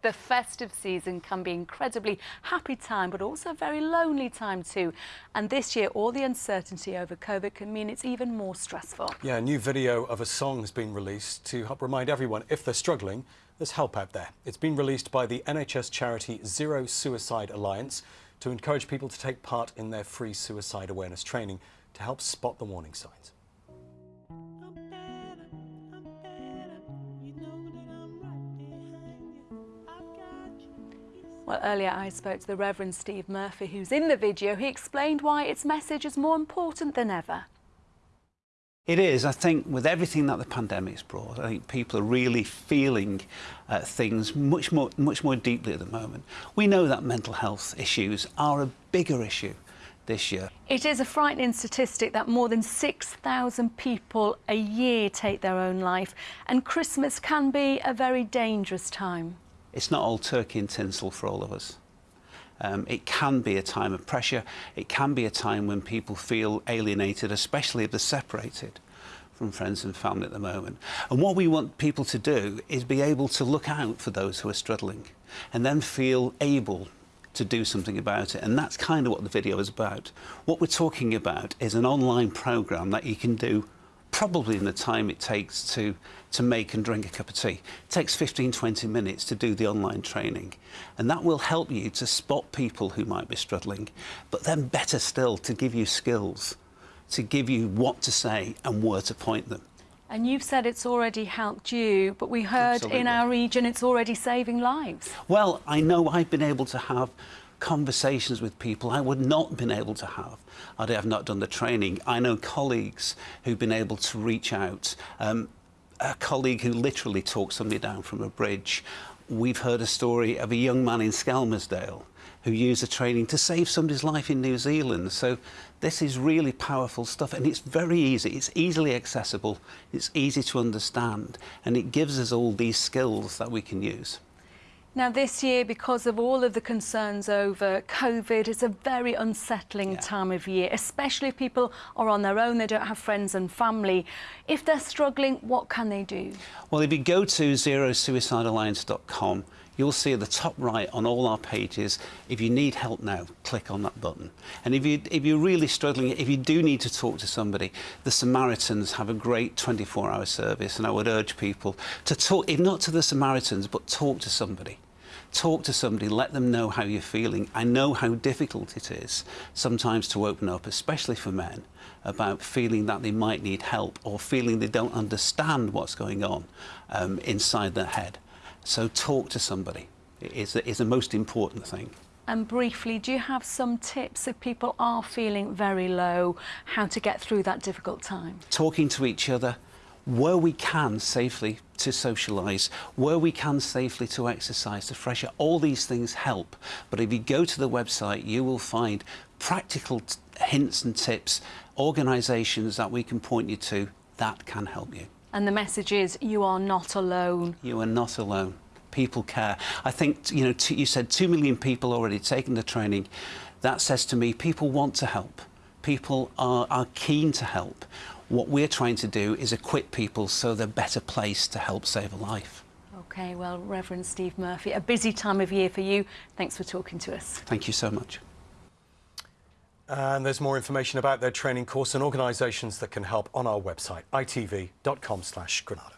The festive season can be incredibly happy time, but also a very lonely time too. And this year, all the uncertainty over COVID can mean it's even more stressful. Yeah, a new video of a song has been released to help remind everyone if they're struggling, there's help out there. It's been released by the NHS charity Zero Suicide Alliance to encourage people to take part in their free suicide awareness training to help spot the warning signs. Well, earlier I spoke to the Reverend Steve Murphy, who's in the video. He explained why its message is more important than ever. It is. I think with everything that the pandemic's brought, I think people are really feeling uh, things much more, much more deeply at the moment. We know that mental health issues are a bigger issue this year. It is a frightening statistic that more than 6,000 people a year take their own life, and Christmas can be a very dangerous time it's not all turkey and tinsel for all of us. Um, it can be a time of pressure. It can be a time when people feel alienated, especially if they're separated from friends and family at the moment. And what we want people to do is be able to look out for those who are struggling and then feel able to do something about it. And that's kind of what the video is about. What we're talking about is an online program that you can do probably in the time it takes to, to make and drink a cup of tea. It takes 15, 20 minutes to do the online training. And that will help you to spot people who might be struggling, but then better still, to give you skills, to give you what to say and where to point them. And you've said it's already helped you, but we heard Absolutely. in our region it's already saving lives. Well, I know I've been able to have conversations with people I would not have been able to have had I have not done the training. I know colleagues who've been able to reach out. Um, a colleague who literally talked somebody down from a bridge. We've heard a story of a young man in Skelmersdale who used the training to save somebody's life in New Zealand. So this is really powerful stuff and it's very easy. It's easily accessible, it's easy to understand and it gives us all these skills that we can use. Now this year, because of all of the concerns over COVID, it's a very unsettling yeah. time of year, especially if people are on their own, they don't have friends and family. If they're struggling, what can they do? Well, if you go to zerosuicidealliance.com, you'll see at the top right on all our pages, if you need help now, click on that button. And if, you, if you're really struggling, if you do need to talk to somebody, the Samaritans have a great 24-hour service, and I would urge people to talk, if not to the Samaritans, but talk to somebody talk to somebody, let them know how you're feeling. I know how difficult it is sometimes to open up, especially for men, about feeling that they might need help or feeling they don't understand what's going on um, inside their head. So talk to somebody is, is the most important thing. And briefly, do you have some tips if people are feeling very low, how to get through that difficult time? Talking to each other, where we can safely to socialise, where we can safely to exercise, to fresh air, all these things help. But if you go to the website, you will find practical hints and tips, organisations that we can point you to that can help you. And the message is you are not alone. You are not alone. People care. I think, you know, you said 2 million people already taken the training. That says to me people want to help. People are, are keen to help. What we're trying to do is equip people so they're better placed to help save a life. OK, well, Reverend Steve Murphy, a busy time of year for you. Thanks for talking to us. Thank you so much. And there's more information about their training course and organisations that can help on our website, itv.com slash Granada.